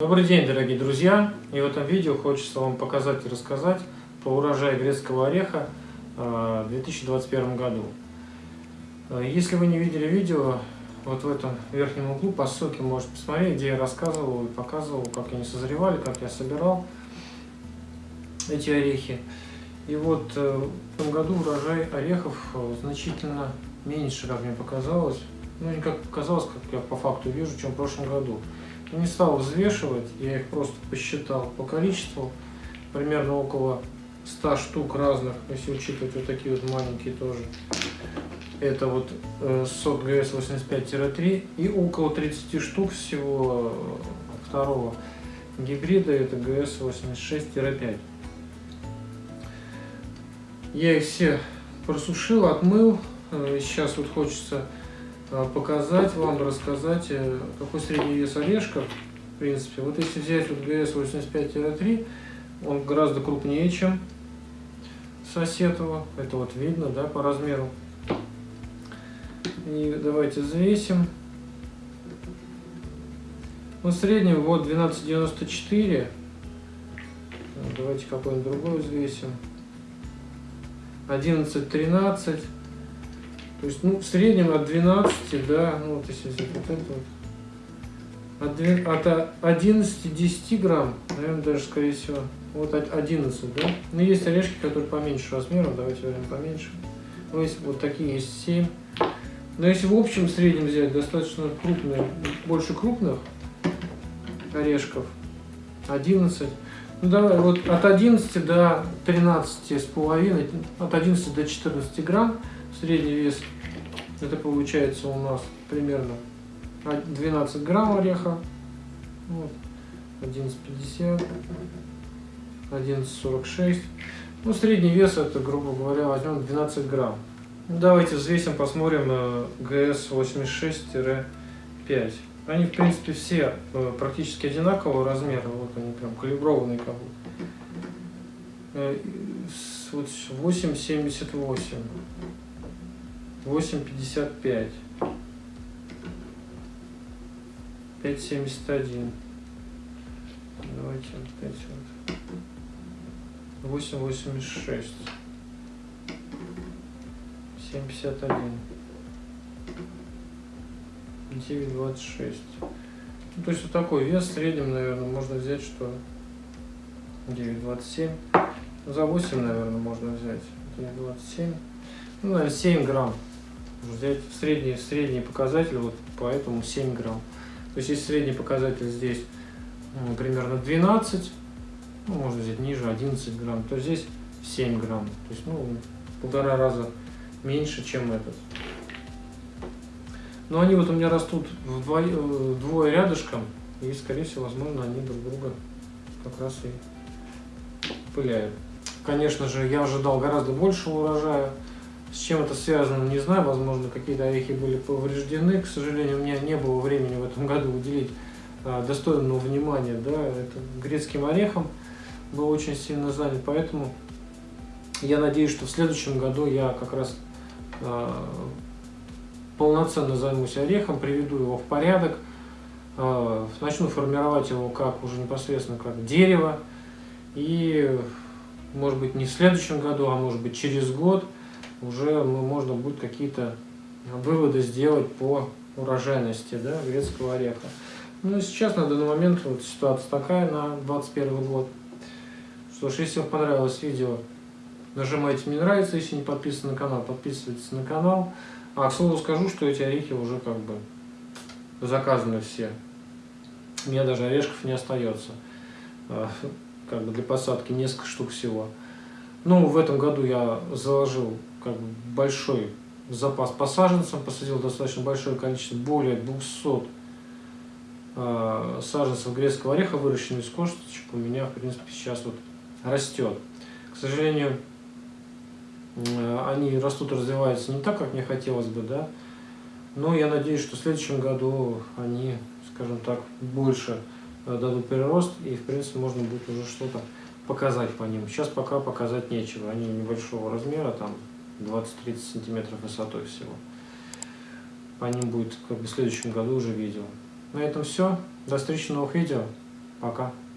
Добрый день, дорогие друзья! И в этом видео хочется вам показать и рассказать про урожай грецкого ореха э, в 2021 году. Э, если вы не видели видео, вот в этом верхнем углу по ссылке можете посмотреть, где я рассказывал и показывал, как они созревали, как я собирал эти орехи. И вот э, в этом году урожай орехов значительно меньше, как мне показалось. Ну, не как показалось, как я по факту вижу, чем в прошлом году. Не стал взвешивать, я их просто посчитал по количеству. Примерно около 100 штук разных, если учитывать вот такие вот маленькие тоже. Это вот э, сот ГС-85-3 и около 30 штук всего э, второго гибрида, это ГС-86-5. Я их все просушил, отмыл. Э, сейчас вот хочется показать вам, рассказать, э, какой средний вес орешков. В принципе, вот если взять вот GS85-3, он гораздо крупнее, чем соседова. Это вот видно, да, по размеру. И давайте взвесим. Ну, в среднем вот 12,94. Давайте какой-нибудь другой взвесим. 11,13. То есть, ну, в среднем от 12, да, ну, вот если взять вот это вот, от, от 11 10 грамм, наверное, даже, скорее всего, вот 11, да. Но есть орешки, которые поменьше размером, давайте возьмем поменьше. Ну, есть вот такие есть 7. Но если в общем в среднем взять достаточно крупные, больше крупных орешков, 11, ну давай, вот от 11 до 13 с половиной, от 11 до 14 грамм, Средний вес, это получается у нас примерно 12 грамм ореха. Вот, 11,50, 11,46. Ну, средний вес это, грубо говоря, возьмем 12 грамм. Ну, давайте взвесим, посмотрим э, ГС-86-5. Они, в принципе, все э, практически одинакового размера. Вот они прям калиброванные как бы. Э, вот 8,78. 8,55. 5,71. Давайте вот эти вот. 8,86. 7,51. 9,26. Ну, то есть вот такой вес в среднем, наверное, можно взять, что 9,27. За 8, наверное, можно взять. 9,27. Ну, наверное, 7 грамм взять средний, средний показатель, вот поэтому 7 грамм. То есть, если средний показатель здесь ну, примерно 12, ну, можно взять ниже 11 грамм, то здесь 7 грамм. То есть, ну, полтора раза меньше, чем этот. Но они вот у меня растут вдвое, вдвое рядышком, и, скорее всего, возможно, они друг друга как раз и пыляют. Конечно же, я ожидал гораздо больше урожая, с чем это связано, не знаю. Возможно, какие-то орехи были повреждены. К сожалению, у меня не было времени в этом году уделить а, достойного внимания да, это, грецким орехам. Был очень сильно занят, поэтому я надеюсь, что в следующем году я как раз а, полноценно займусь орехом, приведу его в порядок, а, начну формировать его как уже непосредственно как дерево. И, может быть, не в следующем году, а может быть через год – уже можно будет какие-то выводы сделать по урожайности да, грецкого ореха. Ну, сейчас на данный момент вот ситуация такая на 2021 год. Что ж, если вам понравилось видео, нажимайте «Мне нравится», если не подписаны на канал, подписывайтесь на канал. А, к слову скажу, что эти орехи уже как бы заказаны все. У меня даже орешков не остается. А, как бы для посадки несколько штук всего. Ну, в этом году я заложил как бы большой запас по саженцам, посадил достаточно большое количество, более 200 э, саженцев грецкого ореха, выращенных из косточек, у меня, в принципе, сейчас вот растет. К сожалению, э, они растут, развиваются не так, как мне хотелось бы, да, но я надеюсь, что в следующем году они, скажем так, больше э, дадут прирост, и, в принципе, можно будет уже что-то показать по ним. Сейчас пока показать нечего, они небольшого размера, там 20-30 сантиметров высотой всего. По ним будет как бы в следующем году уже видео. На этом все. До встречи в новых видео. Пока.